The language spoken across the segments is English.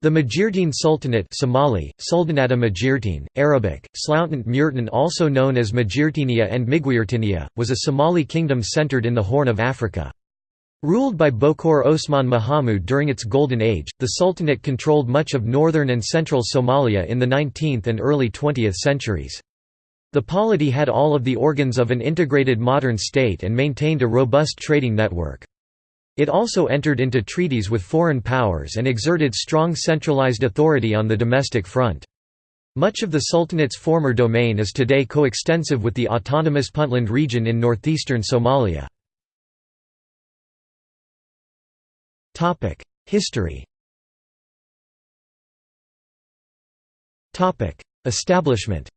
The Majeerteen Sultanate Somali, Sultanata Majeerteen, Arabic, Sloutant Murtan also known as Majeerteenia and Migiurtinia, was a Somali kingdom centered in the Horn of Africa. Ruled by Bokor Osman Mahamud during its Golden Age, the Sultanate controlled much of northern and central Somalia in the 19th and early 20th centuries. The polity had all of the organs of an integrated modern state and maintained a robust trading network. It also entered into treaties with foreign powers and exerted strong centralized authority on the domestic front. Much of the Sultanate's former domain is today coextensive with the autonomous Puntland region in northeastern Somalia. History Establishment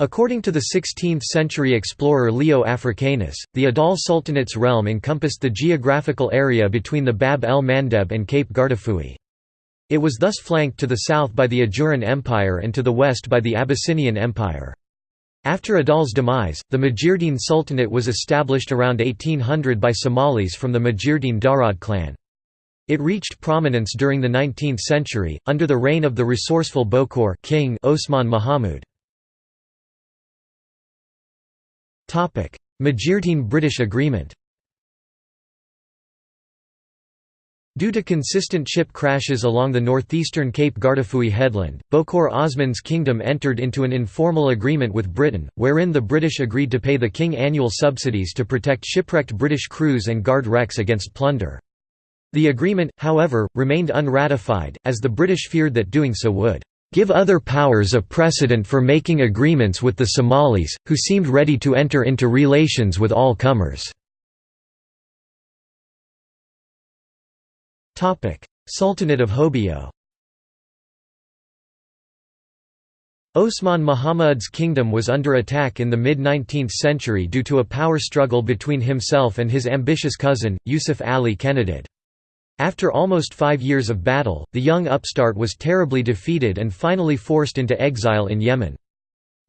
According to the 16th-century explorer Leo Africanus, the Adal Sultanate's realm encompassed the geographical area between the Bab el-Mandeb and Cape Guardafui. It was thus flanked to the south by the Ajuran Empire and to the west by the Abyssinian Empire. After Adal's demise, the Majeerteen Sultanate was established around 1800 by Somalis from the Majeerteen Darod clan. It reached prominence during the 19th century, under the reign of the resourceful Bokor king Osman Mahamud. Majeerteen British Agreement Due to consistent ship crashes along the northeastern Cape Guardafui headland, Bokor Osman's kingdom entered into an informal agreement with Britain, wherein the British agreed to pay the king annual subsidies to protect shipwrecked British crews and guard wrecks against plunder. The agreement, however, remained unratified, as the British feared that doing so would give other powers a precedent for making agreements with the Somalis, who seemed ready to enter into relations with all comers. Sultanate of Hobyo Osman Mahamud's kingdom was under attack in the mid-19th century due to a power struggle between himself and his ambitious cousin, Yusuf Ali Kenadid. After almost five years of battle, the young upstart was terribly defeated and finally forced into exile in Yemen.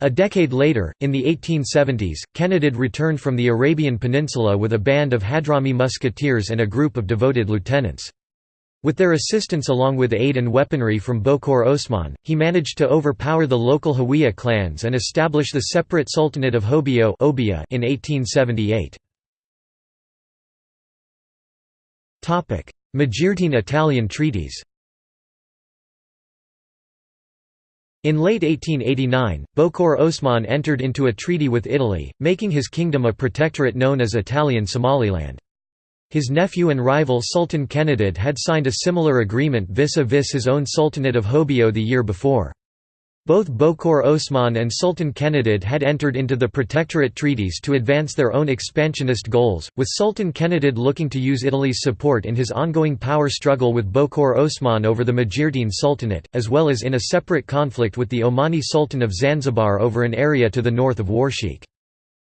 A decade later, in the 1870s, Kenadid returned from the Arabian Peninsula with a band of Hadrami musketeers and a group of devoted lieutenants. With their assistance along with aid and weaponry from Bokor Osman, he managed to overpower the local Hawiye clans and establish the separate Sultanate of Hobyo in 1878. Majeerteen Italian treaties In late 1889, Bokor Osman entered into a treaty with Italy, making his kingdom a protectorate known as Italian Somaliland. His nephew and rival Sultan Kenadid had signed a similar agreement vis-a-vis -vis his own Sultanate of Hobyo the year before. Both Bokor Osman and Sultan Kenadid had entered into the protectorate treaties to advance their own expansionist goals, with Sultan Kenadid looking to use Italy's support in his ongoing power struggle with Bokor Osman over the Majeerteen Sultanate, as well as in a separate conflict with the Omani Sultan of Zanzibar over an area to the north of Warsheikh.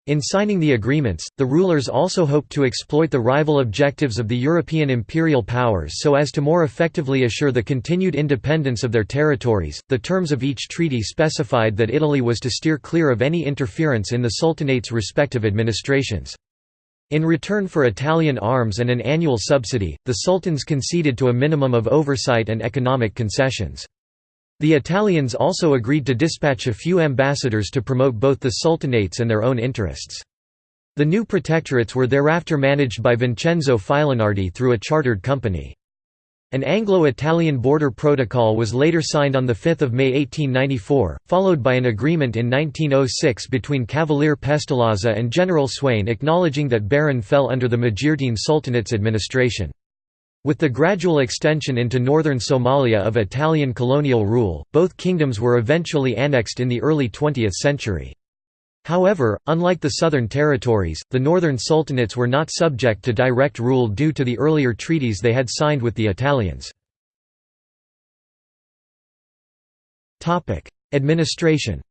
In signing the agreements, the rulers also hoped to exploit the rival objectives of the European imperial powers so as to more effectively assure the continued independence of their territories. The terms of each treaty specified that Italy was to steer clear of any interference in the Sultanate's respective administrations. In return for Italian arms and an annual subsidy, the sultans conceded to a minimum of oversight and economic concessions. The Italians also agreed to dispatch a few ambassadors to promote both the sultanates and their own interests. The new protectorates were thereafter managed by Vincenzo Filonardi through a chartered company. An Anglo-Italian border protocol was later signed on 5 May 1894, followed by an agreement in 1906 between Cavalier Pestalozza and General Swayne acknowledging that Bahrain fell under the Majeerteen Sultanate's administration. With the gradual extension into northern Somalia of Italian colonial rule, both kingdoms were eventually annexed in the early 20th century. However, unlike the southern territories, the northern sultanates were not subject to direct rule due to the earlier treaties they had signed with the Italians. Administration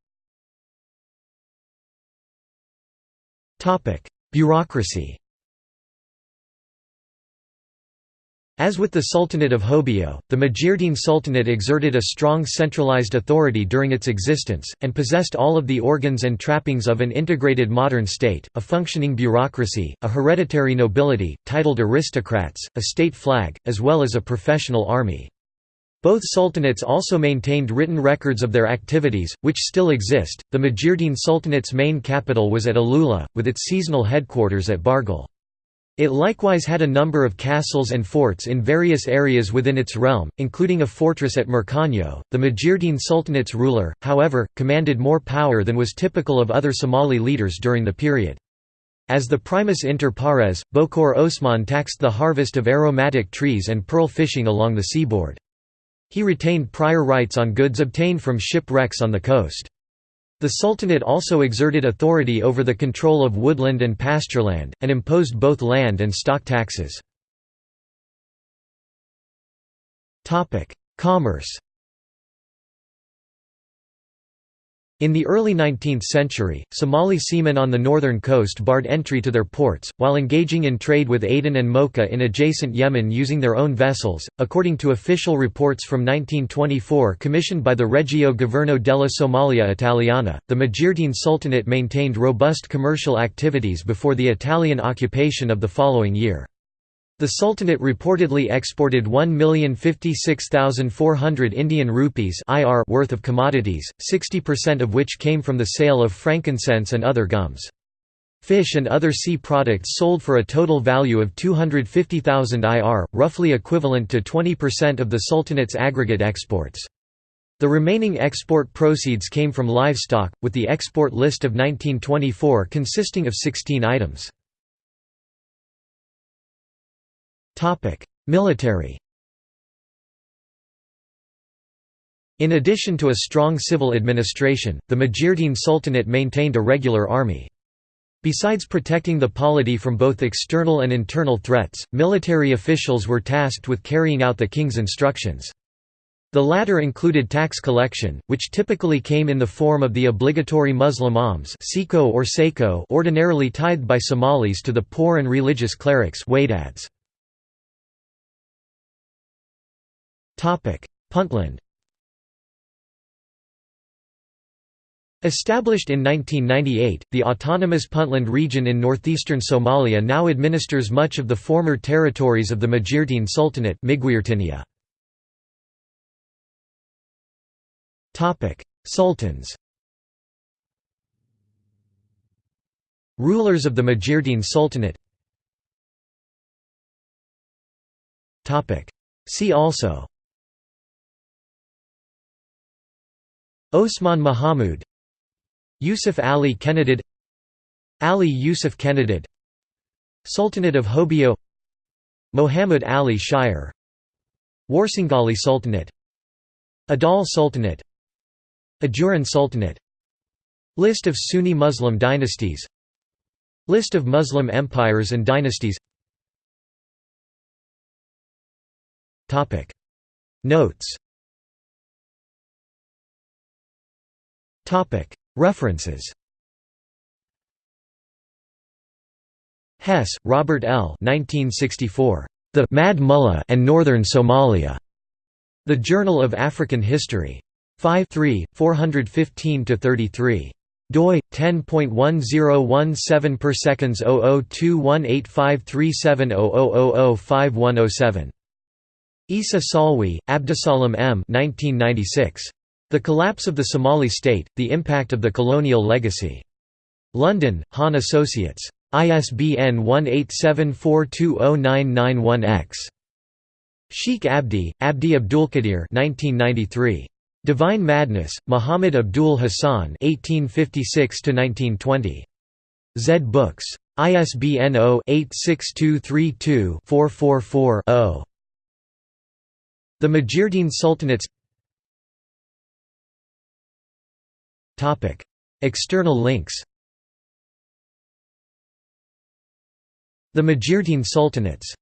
Bureaucracy As with the Sultanate of Hobyo, the Majeerteen Sultanate exerted a strong centralized authority during its existence, and possessed all of the organs and trappings of an integrated modern state, a functioning bureaucracy, a hereditary nobility, titled aristocrats, a state flag, as well as a professional army. Both sultanates also maintained written records of their activities, which still exist. The Majeerteen Sultanate's main capital was at Alula, with its seasonal headquarters at Bargal. It likewise had a number of castles and forts in various areas within its realm, including a fortress at Merkanyo. The Majeerteen Sultanate's ruler, however, commanded more power than was typical of other Somali leaders during the period. As the primus inter pares, Bokor Osman taxed the harvest of aromatic trees and pearl fishing along the seaboard. He retained prior rights on goods obtained from shipwrecks on the coast. The Sultanate also exerted authority over the control of woodland and pastureland, and imposed both land and stock taxes. Commerce In the early 19th century, Somali seamen on the northern coast barred entry to their ports, while engaging in trade with Aden and Mocha in adjacent Yemen using their own vessels. According to official reports from 1924 commissioned by the Regio Governo della Somalia Italiana, the Majeerteen Sultanate maintained robust commercial activities before the Italian occupation of the following year. The Sultanate reportedly exported 1,056,400 Indian rupees worth of commodities, 60% of which came from the sale of frankincense and other gums. Fish and other sea products sold for a total value of 250,000 IR, roughly equivalent to 20% of the Sultanate's aggregate exports. The remaining export proceeds came from livestock, with the export list of 1924 consisting of 16 items. Military In addition to a strong civil administration, the Majeerteen Sultanate maintained a regular army. Besides protecting the polity from both external and internal threats, military officials were tasked with carrying out the king's instructions. The latter included tax collection, which typically came in the form of the obligatory Muslim alms or ordinarily tithed by Somalis to the poor and religious clerics. Puntland Established in 1998, the autonomous Puntland region in northeastern Somalia now administers much of the former territories of the Majeerteen Sultanate Sultans Rulers of the Majeerteen Sultanate See also Osman Mahamud Yusuf Ali Kenadid Ali Yusuf Kenadid Sultanate of Hobyo Muhammad Ali Shire Warsangali Sultanate Adal Sultanate Ajuran Sultanate List of Sunni Muslim dynasties List of Muslim empires and dynasties. Notes References Hess, Robert L. 1964. The Mad Mullah and Northern Somalia. The Journal of African History. 5 3, 415–33 doi 10.1017 per seconds 0021853700005107 Isa Salwi, Abdusalam M. 1996. The Collapse of the Somali State, The Impact of the Colonial Legacy. London, Hahn Associates. ISBN 1874209991-X. Sheikh Abdi, Abdi Abdulkadir 1993. Divine Madness, Muhammad Abdul Hassan 1856 Zed Books. ISBN 0-86232-444-0. The Majeerteen Sultanates External links The Majeerteen Sultanates